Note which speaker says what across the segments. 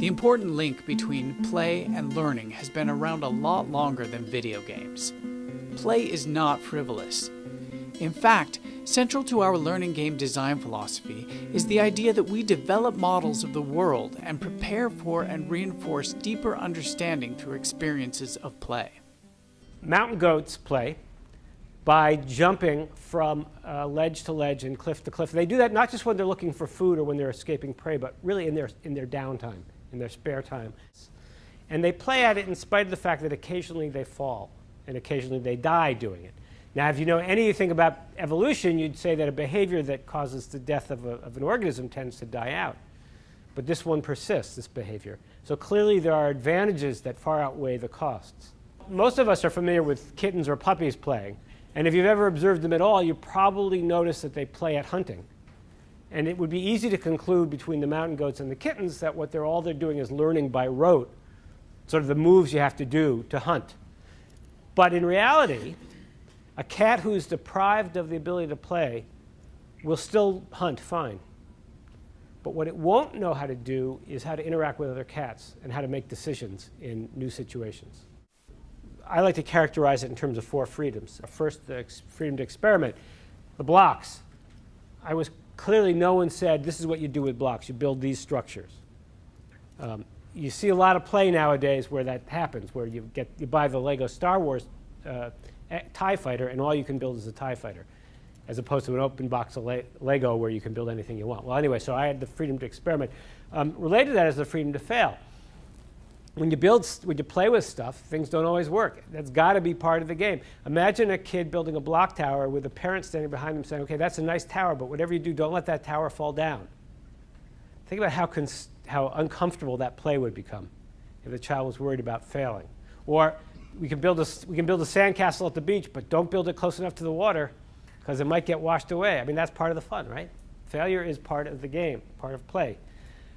Speaker 1: The important link between play and learning has been around a lot longer than video games. Play is not frivolous. In fact, central to our learning game design philosophy is the idea that we develop models of the world and prepare for and reinforce deeper understanding through experiences of play.
Speaker 2: Mountain goats play by jumping from uh, ledge to ledge and cliff to cliff. They do that not just when they're looking for food or when they're escaping prey, but really in their, in their downtime, in their spare time. And they play at it in spite of the fact that occasionally they fall and occasionally they die doing it. Now, if you know anything about evolution, you'd say that a behavior that causes the death of, a, of an organism tends to die out. But this one persists, this behavior. So clearly there are advantages that far outweigh the costs. Most of us are familiar with kittens or puppies playing. And if you've ever observed them at all, you probably notice that they play at hunting. And it would be easy to conclude between the mountain goats and the kittens that what they're all they're doing is learning by rote, sort of the moves you have to do to hunt. But in reality, a cat who's deprived of the ability to play will still hunt fine. But what it won't know how to do is how to interact with other cats and how to make decisions in new situations. I like to characterize it in terms of four freedoms. First, the freedom to experiment. The blocks. I was clearly no one said this is what you do with blocks. You build these structures. Um, you see a lot of play nowadays where that happens, where you get you buy the Lego Star Wars uh, TIE fighter and all you can build is a TIE fighter, as opposed to an open box of Le Lego where you can build anything you want. Well, anyway, so I had the freedom to experiment. Um, related to that is the freedom to fail. When you build, when you play with stuff, things don't always work. That's got to be part of the game. Imagine a kid building a block tower with a parent standing behind them saying, okay, that's a nice tower, but whatever you do, don't let that tower fall down. Think about how, how uncomfortable that play would become if the child was worried about failing. Or we can build a, we can build a sandcastle at the beach, but don't build it close enough to the water because it might get washed away. I mean, that's part of the fun, right? Failure is part of the game, part of play.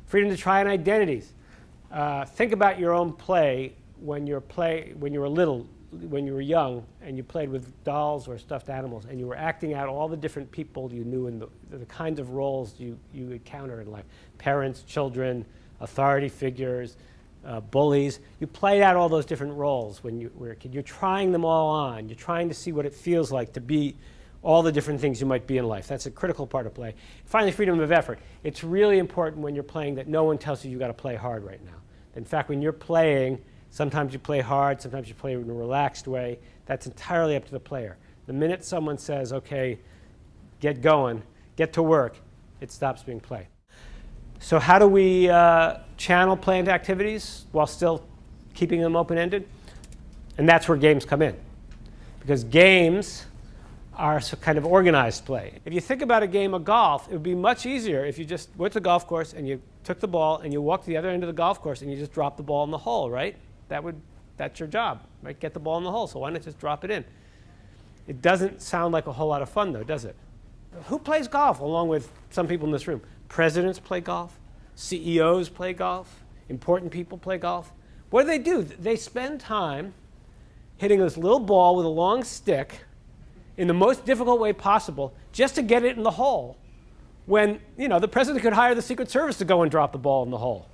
Speaker 2: Freedom to try on identities. Uh, think about your own play when you're play when you were little, when you were young, and you played with dolls or stuffed animals, and you were acting out all the different people you knew and the, the kinds of roles you, you encounter in life. Parents, children, authority figures, uh, bullies. You played out all those different roles when you were a kid. You're trying them all on. You're trying to see what it feels like to be all the different things you might be in life. That's a critical part of play. Finally, freedom of effort. It's really important when you're playing that no one tells you you've got to play hard right now. In fact, when you're playing, sometimes you play hard, sometimes you play in a relaxed way. That's entirely up to the player. The minute someone says, okay, get going, get to work, it stops being play. So how do we uh, channel planned activities while still keeping them open-ended? And that's where games come in. Because games are kind of organized play. If you think about a game of golf, it would be much easier if you just went to the golf course and you took the ball and you walked to the other end of the golf course and you just dropped the ball in the hole, right? That would, that's your job, right? Get the ball in the hole, so why not just drop it in? It doesn't sound like a whole lot of fun though, does it? Who plays golf along with some people in this room? Presidents play golf. CEOs play golf. Important people play golf. What do they do? They spend time hitting this little ball with a long stick in the most difficult way possible just to get it in the hole when you know the president could hire the secret service to go and drop the ball in the hole.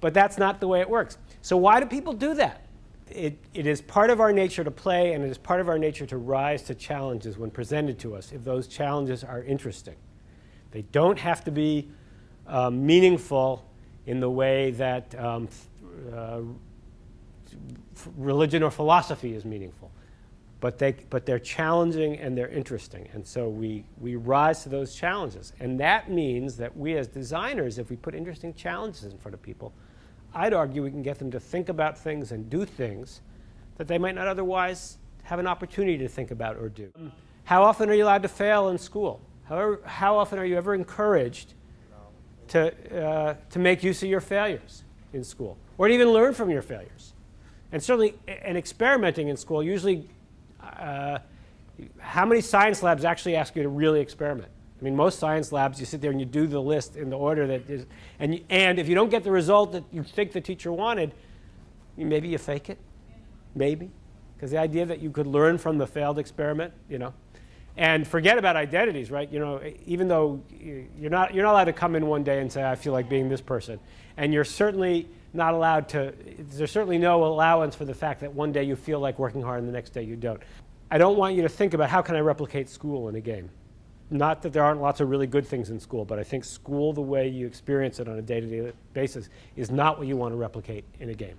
Speaker 2: But that's not the way it works. So why do people do that? It, it is part of our nature to play and it is part of our nature to rise to challenges when presented to us if those challenges are interesting. They don't have to be um, meaningful in the way that um, uh, religion or philosophy is meaningful. But, they, but they're challenging and they're interesting. And so we, we rise to those challenges. And that means that we as designers, if we put interesting challenges in front of people, I'd argue we can get them to think about things and do things that they might not otherwise have an opportunity to think about or do. How often are you allowed to fail in school? However, how often are you ever encouraged to, uh, to make use of your failures in school or to even learn from your failures. And certainly, and experimenting in school, usually, uh, how many science labs actually ask you to really experiment? I mean, most science labs, you sit there and you do the list in the order that is, and, and if you don't get the result that you think the teacher wanted, maybe you fake it, maybe. Because the idea that you could learn from the failed experiment, you know. And forget about identities, right? You know, even though you're not, you're not allowed to come in one day and say, I feel like being this person. And you're certainly not allowed to, there's certainly no allowance for the fact that one day you feel like working hard and the next day you don't. I don't want you to think about how can I replicate school in a game. Not that there aren't lots of really good things in school, but I think school, the way you experience it on a day-to-day -day basis, is not what you want to replicate in a game.